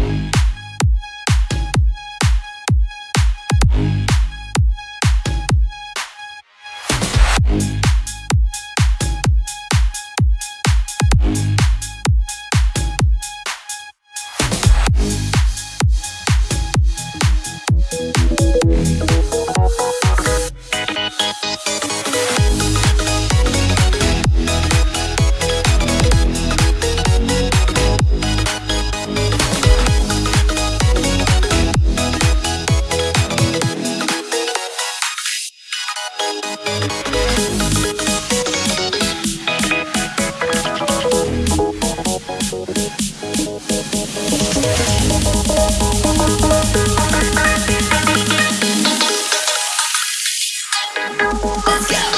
Bye. Let's go.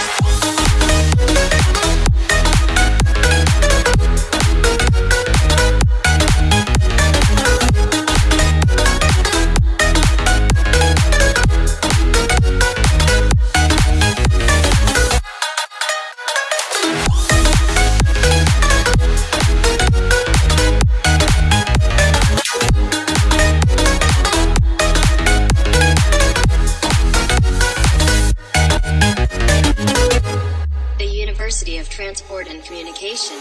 University of Transport and Communication.